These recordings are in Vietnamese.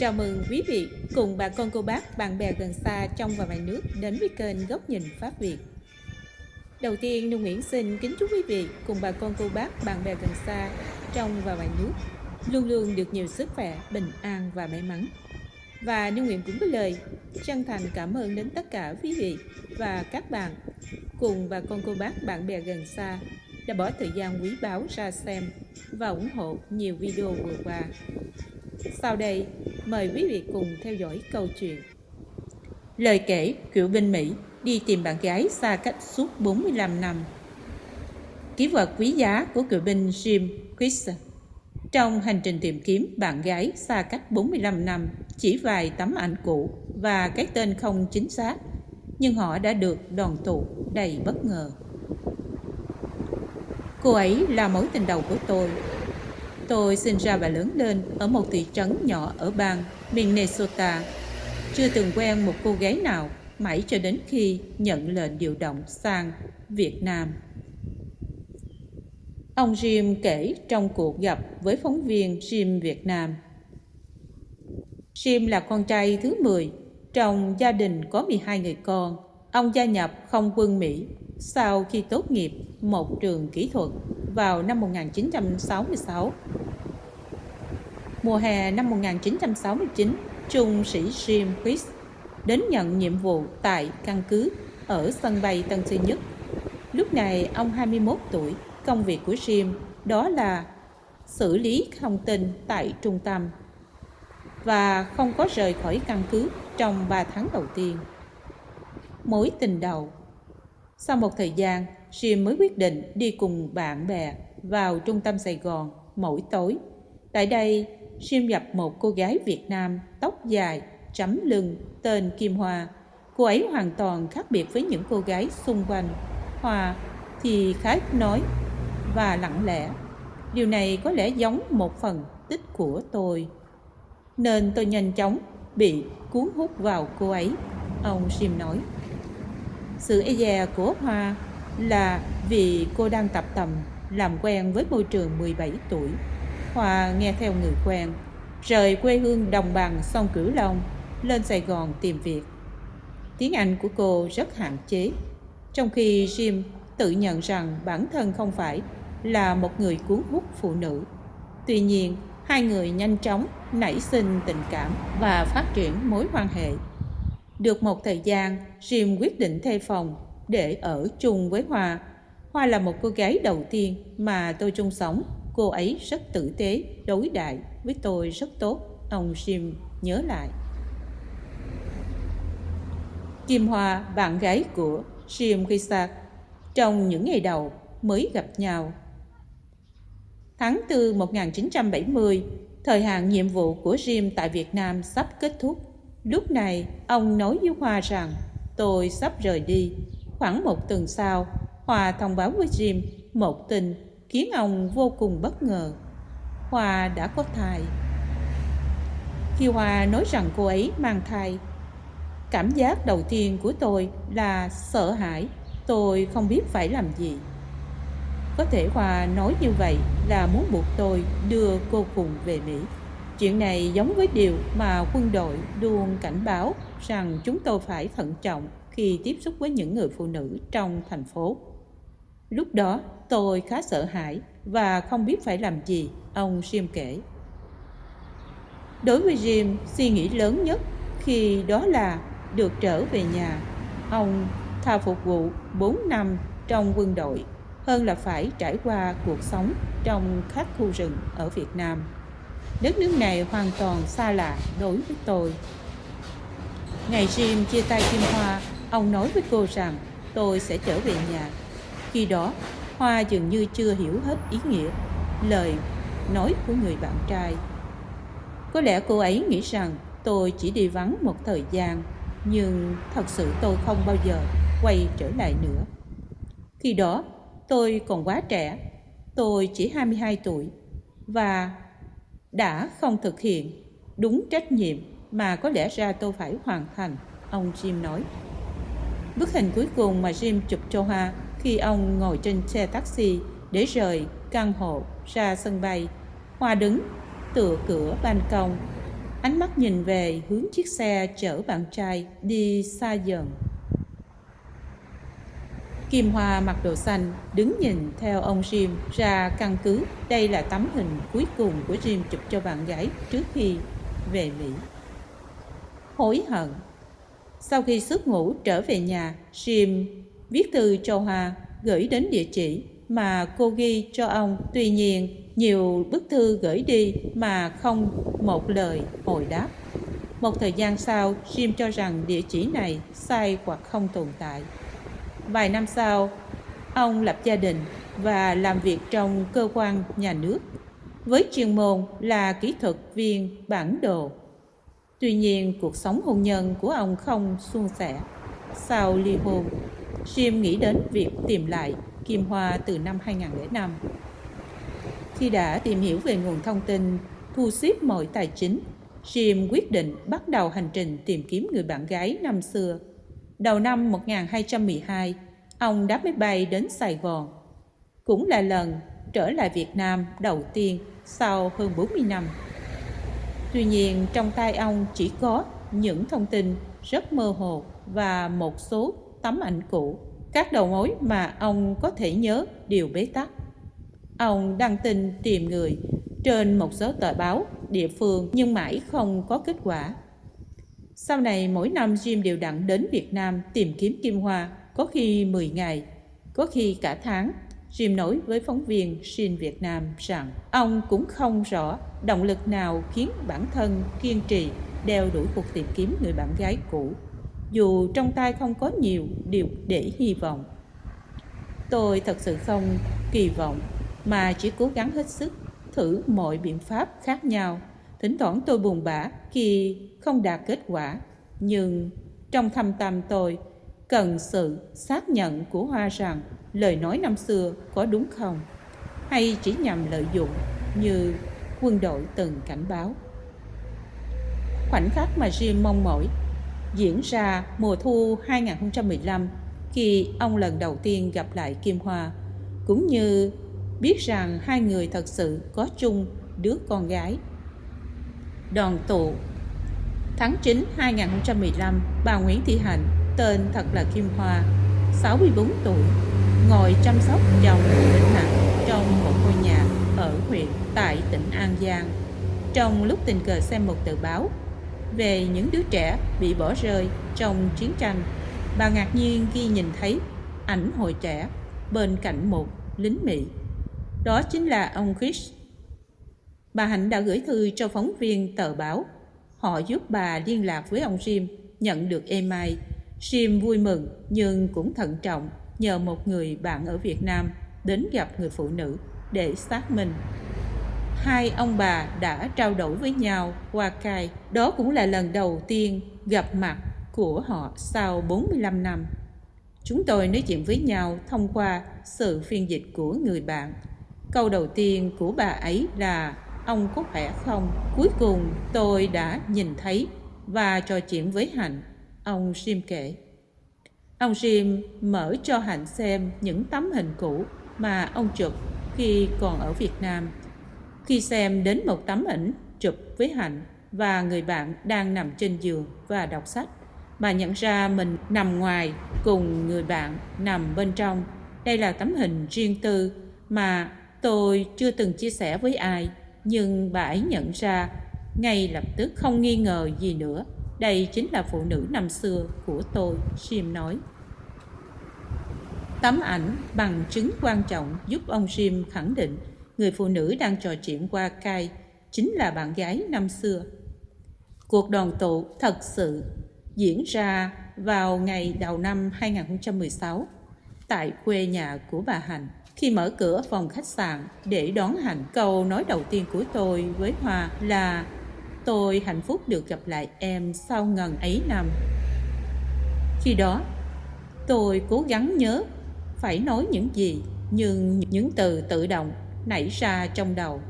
Chào mừng quý vị cùng bà con cô bác, bạn bè gần xa trong và ngoài nước đến với kênh Góc nhìn Pháp Việt. Đầu tiên, nông Nguyễn xin kính chúc quý vị cùng bà con cô bác, bạn bè gần xa trong và ngoài nước luôn luôn được nhiều sức khỏe, bình an và may mắn. Và nông Nguyễn cũng có lời chân thành cảm ơn đến tất cả quý vị và các bạn cùng bà con cô bác, bạn bè gần xa đã bỏ thời gian quý báu ra xem và ủng hộ nhiều video vừa qua. Sau đây, mời quý vị cùng theo dõi câu chuyện. Lời kể cựu binh Mỹ đi tìm bạn gái xa cách suốt 45 năm. Ký vật quý giá của cựu binh Jim Chris trong hành trình tìm kiếm bạn gái xa cách 45 năm, chỉ vài tấm ảnh cũ và cái tên không chính xác, nhưng họ đã được đoàn tụ đầy bất ngờ. Cô ấy là mối tình đầu của tôi. Tôi sinh ra và lớn lên ở một thị trấn nhỏ ở bang Minnesota. Chưa từng quen một cô gái nào mãi cho đến khi nhận lệnh điều động sang Việt Nam. Ông Jim kể trong cuộc gặp với phóng viên Jim Việt Nam. Jim là con trai thứ 10, trong gia đình có 12 người con. Ông gia nhập không quân Mỹ sau khi tốt nghiệp một trường kỹ thuật vào năm 1966. Mùa hè năm 1969, trung sĩ Jim Quist đến nhận nhiệm vụ tại căn cứ ở sân bay Tân Sơn Nhất. Lúc này ông 21 tuổi, công việc của Jim đó là xử lý thông tin tại trung tâm và không có rời khỏi căn cứ trong 3 tháng đầu tiên. Mối tình đầu Sau một thời gian, Jim mới quyết định đi cùng bạn bè vào trung tâm Sài Gòn mỗi tối. Tại đây, Jim gặp một cô gái Việt Nam tóc dài, chấm lưng, tên Kim Hoa. Cô ấy hoàn toàn khác biệt với những cô gái xung quanh. Hoa thì khá nói và lặng lẽ. Điều này có lẽ giống một phần tích của tôi. Nên tôi nhanh chóng bị cuốn hút vào cô ấy, ông Sim nói. Sự e dè của Hoa là vì cô đang tập tầm làm quen với môi trường 17 tuổi. Hoa nghe theo người quen, rời quê hương đồng bằng sông Cửu Long, lên Sài Gòn tìm việc. Tiếng Anh của cô rất hạn chế, trong khi Jim tự nhận rằng bản thân không phải là một người cuốn hút phụ nữ. Tuy nhiên, hai người nhanh chóng nảy sinh tình cảm và phát triển mối quan hệ. Được một thời gian, Jim quyết định thuê phòng để ở chung với Hoa. Hoa là một cô gái đầu tiên mà tôi chung sống. Cô ấy rất tử tế, đối đại với tôi rất tốt. Ông Jim nhớ lại. Kim Hoa, bạn gái của Jim Kisak, trong những ngày đầu mới gặp nhau Tháng 4 1970, thời hạn nhiệm vụ của Jim tại Việt Nam sắp kết thúc. Lúc này, ông nói với Hoa rằng tôi sắp rời đi. Khoảng một tuần sau, Hoa thông báo với Jim một tin khiến ông vô cùng bất ngờ. Hoa đã có thai. Khi Hoa nói rằng cô ấy mang thai, cảm giác đầu tiên của tôi là sợ hãi. Tôi không biết phải làm gì. Có thể Hoa nói như vậy là muốn buộc tôi đưa cô cùng về Mỹ. Chuyện này giống với điều mà quân đội luôn cảnh báo rằng chúng tôi phải thận trọng khi tiếp xúc với những người phụ nữ trong thành phố. Lúc đó tôi khá sợ hãi và không biết phải làm gì, ông Jim kể. Đối với Jim, suy nghĩ lớn nhất khi đó là được trở về nhà. Ông thà phục vụ 4 năm trong quân đội hơn là phải trải qua cuộc sống trong các khu rừng ở Việt Nam. Đất nước này hoàn toàn xa lạ đối với tôi. Ngày Jim chia tay Kim Hoa, ông nói với cô rằng tôi sẽ trở về nhà. Khi đó, Hoa dường như chưa hiểu hết ý nghĩa lời nói của người bạn trai. Có lẽ cô ấy nghĩ rằng tôi chỉ đi vắng một thời gian, nhưng thật sự tôi không bao giờ quay trở lại nữa. Khi đó, Tôi còn quá trẻ, tôi chỉ 22 tuổi và đã không thực hiện đúng trách nhiệm mà có lẽ ra tôi phải hoàn thành, ông Jim nói. Bức hình cuối cùng mà Jim chụp cho Hoa khi ông ngồi trên xe taxi để rời căn hộ ra sân bay. Hoa đứng tựa cửa ban công, ánh mắt nhìn về hướng chiếc xe chở bạn trai đi xa dần Kim Hoa mặc đồ xanh đứng nhìn theo ông Jim ra căn cứ. Đây là tấm hình cuối cùng của Jim chụp cho bạn gái trước khi về Mỹ. Hối hận Sau khi xuất ngủ trở về nhà, Jim viết thư cho hòa gửi đến địa chỉ mà cô ghi cho ông. Tuy nhiên, nhiều bức thư gửi đi mà không một lời hồi đáp. Một thời gian sau, Jim cho rằng địa chỉ này sai hoặc không tồn tại. Vài năm sau, ông lập gia đình và làm việc trong cơ quan nhà nước với chuyên môn là kỹ thuật viên bản đồ. Tuy nhiên, cuộc sống hôn nhân của ông không suôn sẻ. Sau ly hôn, Jim nghĩ đến việc tìm lại Kim Hoa từ năm 2005. Khi đã tìm hiểu về nguồn thông tin, thu xếp mọi tài chính, Jim quyết định bắt đầu hành trình tìm kiếm người bạn gái năm xưa Đầu năm 1212, ông đáp máy bay đến Sài Gòn. Cũng là lần trở lại Việt Nam đầu tiên sau hơn 40 năm. Tuy nhiên, trong tay ông chỉ có những thông tin rất mơ hồ và một số tấm ảnh cũ. Các đầu mối mà ông có thể nhớ đều bế tắc. Ông đăng tin tìm người trên một số tờ báo địa phương nhưng mãi không có kết quả. Sau này mỗi năm Jim đều đặn đến Việt Nam tìm kiếm Kim Hoa, có khi 10 ngày, có khi cả tháng. Jim nói với phóng viên Shin Việt Nam rằng ông cũng không rõ động lực nào khiến bản thân kiên trì đeo đuổi cuộc tìm kiếm người bạn gái cũ, dù trong tay không có nhiều điều để hy vọng. Tôi thật sự không kỳ vọng mà chỉ cố gắng hết sức thử mọi biện pháp khác nhau Thỉnh thoảng tôi buồn bã khi không đạt kết quả, nhưng trong thâm tâm tôi cần sự xác nhận của Hoa rằng lời nói năm xưa có đúng không, hay chỉ nhằm lợi dụng như quân đội từng cảnh báo. Khoảnh khắc mà Jim mong mỏi diễn ra mùa thu 2015 khi ông lần đầu tiên gặp lại Kim Hoa, cũng như biết rằng hai người thật sự có chung đứa con gái. Đoàn tụ. Tháng 9 2015, bà Nguyễn Thị Hạnh, tên thật là Kim Hoa, 64 tuổi, ngồi chăm sóc chồng bệnh nặng trong một ngôi nhà ở huyện tại tỉnh An Giang. Trong lúc tình cờ xem một tờ báo về những đứa trẻ bị bỏ rơi trong chiến tranh, bà ngạc nhiên khi nhìn thấy ảnh hồi trẻ bên cạnh một lính Mỹ. Đó chính là ông Chris Bà Hạnh đã gửi thư cho phóng viên tờ báo. Họ giúp bà liên lạc với ông Jim, nhận được email. Jim vui mừng nhưng cũng thận trọng nhờ một người bạn ở Việt Nam đến gặp người phụ nữ để xác minh. Hai ông bà đã trao đổi với nhau qua cai. Đó cũng là lần đầu tiên gặp mặt của họ sau 45 năm. Chúng tôi nói chuyện với nhau thông qua sự phiên dịch của người bạn. Câu đầu tiên của bà ấy là ông có khỏe không? Cuối cùng tôi đã nhìn thấy và trò chuyện với Hạnh, ông Sim kể. Ông Sim mở cho Hạnh xem những tấm hình cũ mà ông chụp khi còn ở Việt Nam. Khi xem đến một tấm ảnh chụp với Hạnh và người bạn đang nằm trên giường và đọc sách, bà nhận ra mình nằm ngoài cùng người bạn nằm bên trong. Đây là tấm hình riêng tư mà tôi chưa từng chia sẻ với ai nhưng bà ấy nhận ra ngay lập tức không nghi ngờ gì nữa. Đây chính là phụ nữ năm xưa của tôi sim nói. Tấm ảnh bằng chứng quan trọng giúp ông sim khẳng định người phụ nữ đang trò chuyện qua cai chính là bạn gái năm xưa cuộc đoàn tụ thật sự diễn ra vào ngày đầu năm 2016 tại quê nhà của bà Hạnh khi mở cửa phòng khách sạn để đón Hạnh, câu nói đầu tiên của tôi với Hoa là Tôi hạnh phúc được gặp lại em sau ngần ấy năm. Khi đó, tôi cố gắng nhớ phải nói những gì, nhưng những từ tự động nảy ra trong đầu.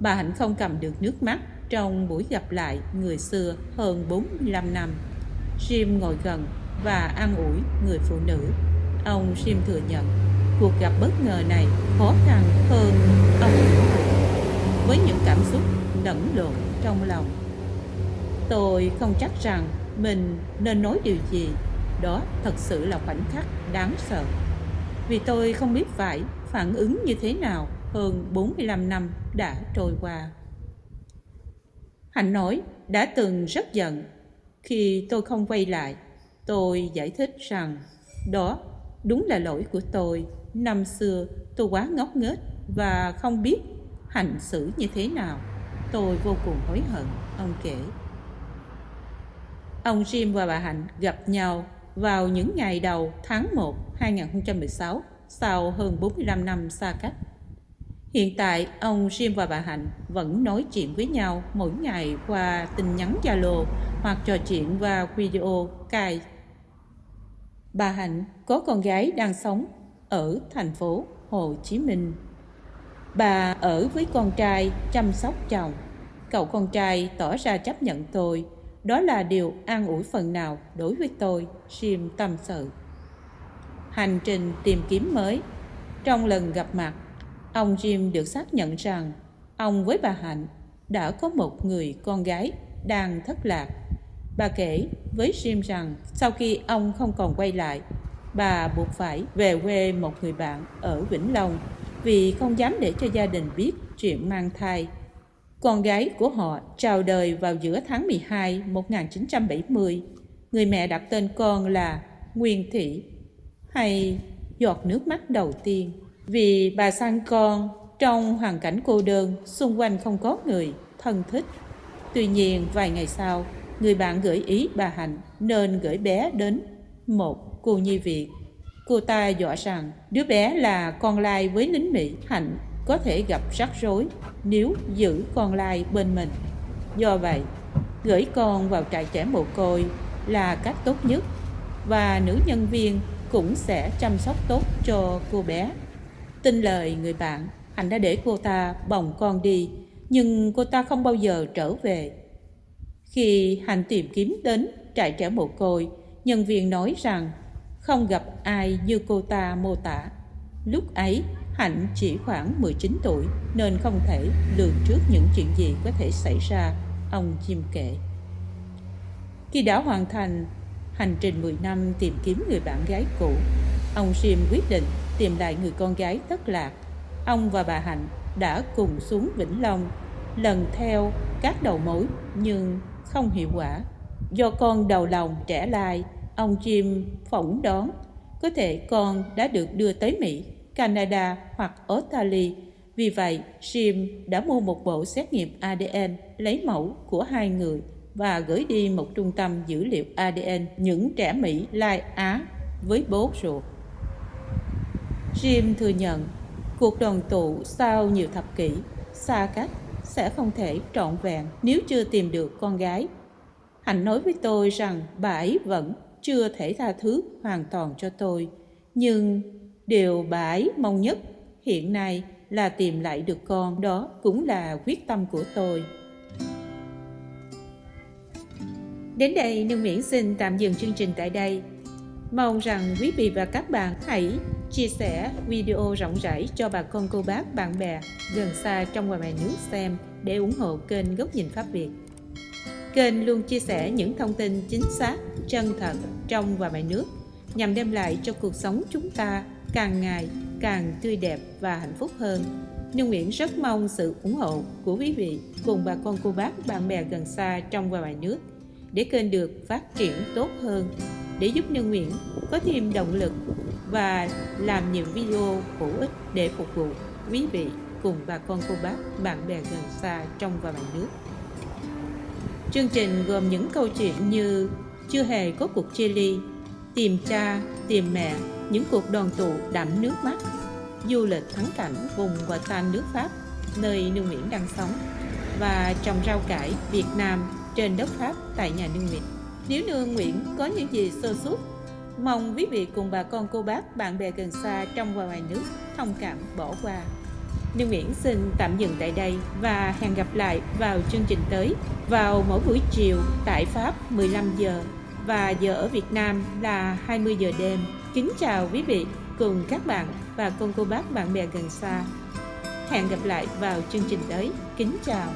Bà Hạnh không cầm được nước mắt trong buổi gặp lại người xưa hơn 45 năm. Jim ngồi gần và an ủi người phụ nữ. Ông Jim thừa nhận, cuộc gặp bất ngờ này khó khăn hơn ông với những cảm xúc lẫn lộn trong lòng, Tôi không chắc rằng mình nên nói điều gì. Đó thật sự là khoảnh khắc đáng sợ. Vì tôi không biết phải phản ứng như thế nào hơn 45 năm đã trôi qua. Hạnh nói đã từng rất giận khi tôi không quay lại. Tôi giải thích rằng đó đúng là lỗi của tôi. Năm xưa tôi quá ngốc nghếch và không biết hành xử như thế nào. Tôi vô cùng hối hận, ông kể. Ông Jim và bà Hạnh gặp nhau vào những ngày đầu tháng 1 2016 sau hơn 45 năm xa cách. Hiện tại, ông Jim và bà Hạnh vẫn nói chuyện với nhau mỗi ngày qua tin nhắn Zalo hoặc trò chuyện qua video cài. Bà Hạnh có con gái đang sống ở thành phố Hồ Chí Minh. Bà ở với con trai chăm sóc chồng. Cậu con trai tỏ ra chấp nhận tôi. Đó là điều an ủi phần nào đối với tôi, Jim tâm sự. Hành trình tìm kiếm mới Trong lần gặp mặt, ông Jim được xác nhận rằng ông với bà Hạnh đã có một người con gái đang thất lạc. Bà kể với Jim rằng sau khi ông không còn quay lại, bà buộc phải về quê một người bạn ở Vĩnh Long vì không dám để cho gia đình biết chuyện mang thai. Con gái của họ chào đời vào giữa tháng 12 1970. Người mẹ đặt tên con là Nguyên Thị hay giọt nước mắt đầu tiên. Vì bà sang con trong hoàn cảnh cô đơn, xung quanh không có người thân thích. Tuy nhiên, vài ngày sau, người bạn gửi ý bà Hạnh nên gửi bé đến một cô nhi viện Cô ta dọa rằng đứa bé là con lai với lính Mỹ, Hạnh có thể gặp rắc rối nếu giữ con lai bên mình. Do vậy, gửi con vào trại trẻ mồ côi là cách tốt nhất và nữ nhân viên cũng sẽ chăm sóc tốt cho cô bé. Tin lời người bạn, anh đã để cô ta bồng con đi, nhưng cô ta không bao giờ trở về. Khi hành tìm kiếm đến trại trẻ mồ côi, nhân viên nói rằng không gặp ai như cô ta mô tả. Lúc ấy, Hạnh chỉ khoảng 19 tuổi nên không thể lường trước những chuyện gì có thể xảy ra, ông Jim kể. Khi đã hoàn thành hành trình 10 năm tìm kiếm người bạn gái cũ, ông Jim quyết định tìm lại người con gái thất lạc. Ông và bà Hạnh đã cùng xuống Vĩnh Long lần theo các đầu mối nhưng không hiệu quả. Do con đầu lòng trẻ lai Ông Jim phỏng đoán có thể con đã được đưa tới Mỹ, Canada hoặc Australia. Vì vậy, Jim đã mua một bộ xét nghiệm ADN lấy mẫu của hai người và gửi đi một trung tâm dữ liệu ADN những trẻ Mỹ Lai Á với bố ruột. Jim thừa nhận, cuộc đoàn tụ sau nhiều thập kỷ, xa cách sẽ không thể trọn vẹn nếu chưa tìm được con gái. Hạnh nói với tôi rằng bà ấy vẫn chưa thể tha thứ hoàn toàn cho tôi, nhưng điều bà ấy mong nhất hiện nay là tìm lại được con, đó cũng là quyết tâm của tôi đến đây, nương miễn xin tạm dừng chương trình tại đây mong rằng quý vị và các bạn hãy chia sẻ video rộng rãi cho bà con cô bác bạn bè gần xa trong và ngoài nước xem để ủng hộ kênh góc nhìn pháp việt Kênh luôn chia sẻ những thông tin chính xác, chân thật trong và ngoài nước nhằm đem lại cho cuộc sống chúng ta càng ngày càng tươi đẹp và hạnh phúc hơn. Nhung Nguyễn rất mong sự ủng hộ của quý vị cùng bà con cô bác bạn bè gần xa trong và ngoài nước để kênh được phát triển tốt hơn để giúp Nhung Nguyễn có thêm động lực và làm những video hữu ích để phục vụ quý vị cùng bà con cô bác bạn bè gần xa trong và ngoài nước. Chương trình gồm những câu chuyện như chưa hề có cuộc chia ly, tìm cha, tìm mẹ, những cuộc đoàn tụ đẫm nước mắt, du lịch thắng cảnh vùng và tan nước Pháp, nơi Nương Nguyễn đang sống, và trồng rau cải Việt Nam trên đất Pháp tại nhà Nương Nguyễn. Nếu Nương Nguyễn có những gì sơ suất, mong quý vị cùng bà con cô bác, bạn bè gần xa trong và ngoài nước thông cảm bỏ qua. Nương Nguyễn xin tạm dừng tại đây và hẹn gặp lại vào chương trình tới vào mỗi buổi chiều tại Pháp 15 giờ và giờ ở Việt Nam là 20 giờ đêm. Kính chào quý vị cùng các bạn và con cô bác bạn bè gần xa. Hẹn gặp lại vào chương trình tới. Kính chào.